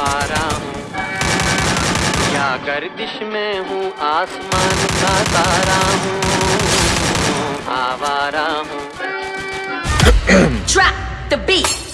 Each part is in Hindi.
आवारा हूँ। या गर्दिश में हूँ, आसमान का तारा हूँ। आवारा हूँ। Trap the beat.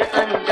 under